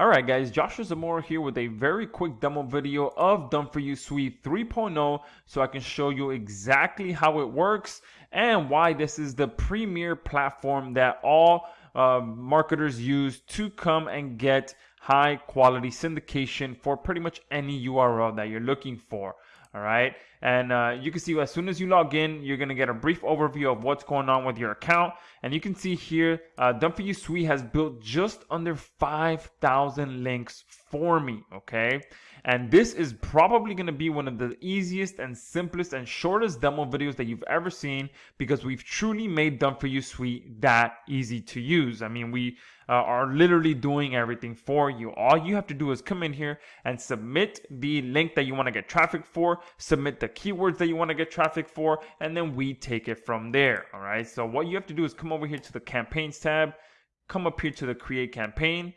Alright guys, Joshua Zamora here with a very quick demo video of Done For You Suite 3.0 so I can show you exactly how it works and why this is the premier platform that all uh, marketers use to come and get high quality syndication for pretty much any URL that you're looking for. All right and uh, you can see as soon as you log in you're going to get a brief overview of what's going on with your account. And you can see here uh, done for you suite has built just under 5000 links for me okay? And this is probably going to be one of the easiest and simplest and shortest demo videos that you've ever seen because we've truly made done for you suite that easy to use. I mean we uh, are literally doing everything for you. All you have to do is come in here and submit the link that you want to get traffic for submit the keywords that you want to get traffic for and then we take it from there all right so what you have to do is come over here to the campaigns tab come up here to the create campaign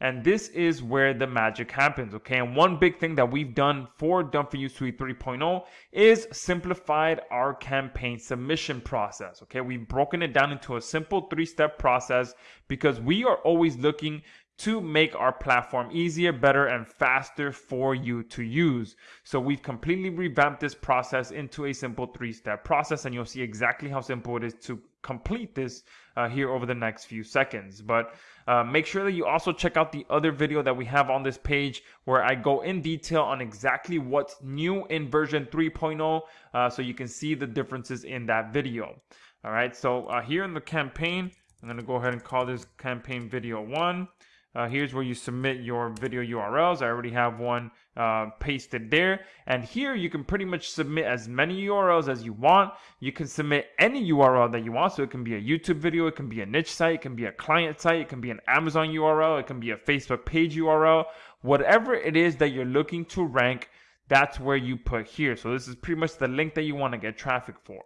and this is where the magic happens, okay? And one big thing that we've done for Done For You Suite 3.0 is simplified our campaign submission process, okay? We've broken it down into a simple three-step process because we are always looking to make our platform easier, better, and faster for you to use. So we've completely revamped this process into a simple three-step process, and you'll see exactly how simple it is to complete this uh, here over the next few seconds. But uh, make sure that you also check out the other video that we have on this page where I go in detail on exactly what's new in version 3.0 uh, so you can see the differences in that video. All right, so uh, here in the campaign, I'm going to go ahead and call this campaign video one. Uh, here's where you submit your video URLs. I already have one uh, pasted there. And here you can pretty much submit as many URLs as you want. You can submit any URL that you want. So it can be a YouTube video, it can be a niche site, it can be a client site, it can be an Amazon URL, it can be a Facebook page URL. Whatever it is that you're looking to rank, that's where you put here. So this is pretty much the link that you want to get traffic for.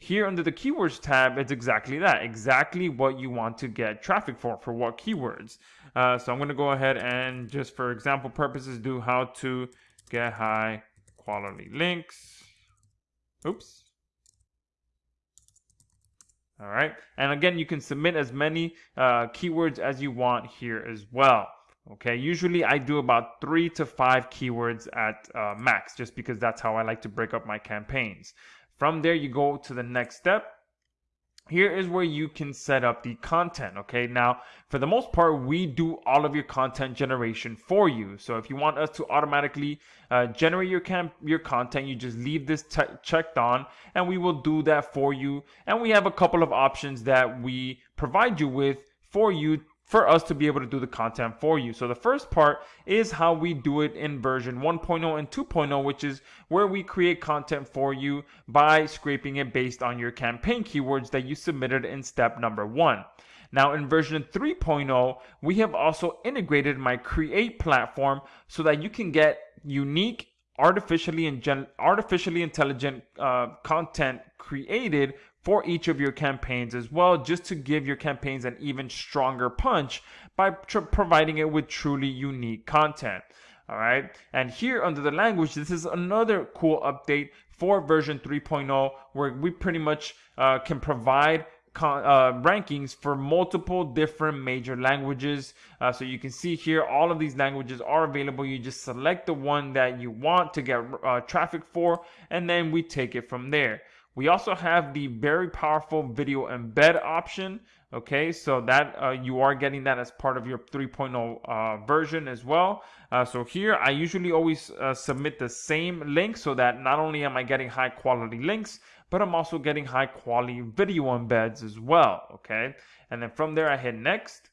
Here under the keywords tab, it's exactly that, exactly what you want to get traffic for, for what keywords. Uh, so I'm going to go ahead and just for example purposes, do how to get high quality links. Oops. All right. And again, you can submit as many uh, keywords as you want here as well. Okay, usually I do about three to five keywords at uh, max, just because that's how I like to break up my campaigns. From there, you go to the next step. Here is where you can set up the content. Okay, now for the most part, we do all of your content generation for you. So if you want us to automatically uh, generate your camp your content, you just leave this checked on, and we will do that for you. And we have a couple of options that we provide you with for you for us to be able to do the content for you. So the first part is how we do it in version 1.0 and 2.0, which is where we create content for you by scraping it based on your campaign keywords that you submitted in step number one. Now in version 3.0, we have also integrated my create platform so that you can get unique artificially artificially intelligent uh, content created for each of your campaigns as well, just to give your campaigns an even stronger punch by tr- providing it with truly unique content. All right. And here under the language, this is another cool update for version 3.0 where we pretty much uh, can provide Con, uh, rankings for multiple different major languages. Uh, so you can see here, all of these languages are available. You just select the one that you want to get uh, traffic for, and then we take it from there. We also have the very powerful video embed option. Okay, so that uh, you are getting that as part of your 3.0 uh, version as well. Uh, so here I usually always uh, submit the same link so that not only am I getting high quality links, but I'm also getting high quality video embeds as well. Okay, and then from there I hit next.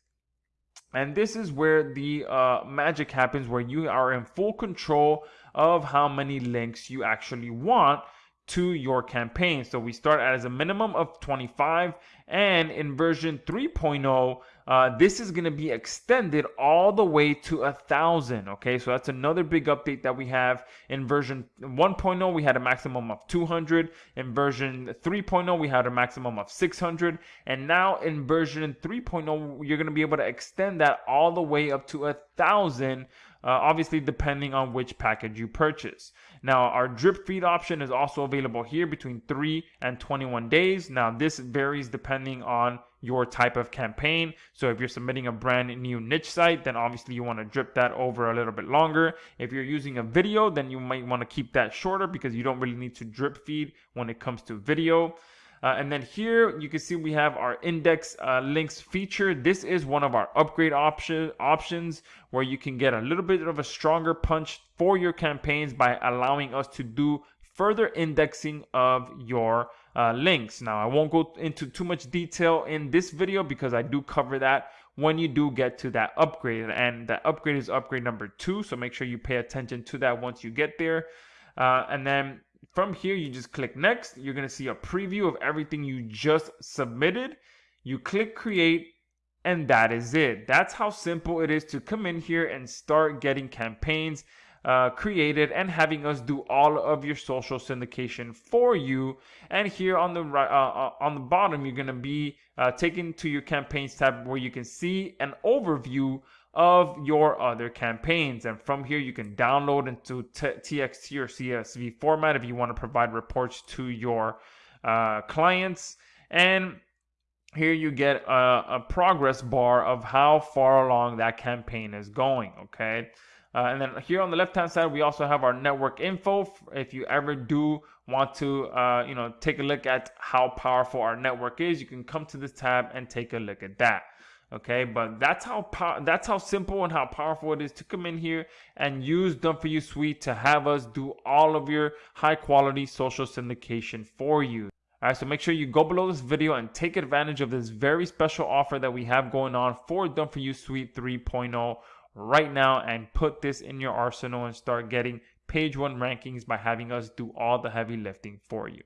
And this is where the uh, magic happens, where you are in full control of how many links you actually want to your campaign. So we start as a minimum of 25 and in version 3.0 uh, this is going to be extended all the way to a thousand okay? So that's another big update that we have. In version 1.0 we had a maximum of 200 in version 3.0 we had a maximum of 600 and now in version 3.0 you're going to be able to extend that all the way up to a thousand uh, obviously depending on which package you purchase. Now, our drip feed option is also available here between 3 and 21 days. Now, this varies depending on your type of campaign. So if you're submitting a brand new niche site, then obviously you want to drip that over a little bit longer. If you're using a video, then you might want to keep that shorter because you don't really need to drip feed when it comes to video. Uh, and then here you can see we have our index uh, links feature. This is one of our upgrade option options where you can get a little bit of a stronger punch for your campaigns by allowing us to do further indexing of your uh, links. Now, I won't go into too much detail in this video because I do cover that when you do get to that upgrade. And that upgrade is upgrade number two. So make sure you pay attention to that once you get there. Uh, and then from here, you just click next. You're going to see a preview of everything you just submitted. You click create and that is it. That's how simple it is to come in here and start getting campaigns uh, created and having us do all of your social syndication for you. And here on the right, uh, uh, on the bottom, you're gonna be uh, taken to your campaigns tab where you can see an overview of your other campaigns. And from here, you can download into TXT or CSV format if you want to provide reports to your uh, clients. And here you get a, a, progress bar of how far along that campaign is going. Okay. Uh, and then here on the left hand side, we also have our network info. If you ever do want to, uh, you know, take a look at how powerful our network is, you can come to this tab and take a look at that. Okay, but that's how that's how simple and how powerful it is to come in here and use Done for You Suite to have us do all of your high quality social syndication for you. All right, so make sure you go below this video and take advantage of this very special offer that we have going on for Done for You Suite 3.0 right now and put this in your arsenal and start getting page one rankings by having us do all the heavy lifting for you.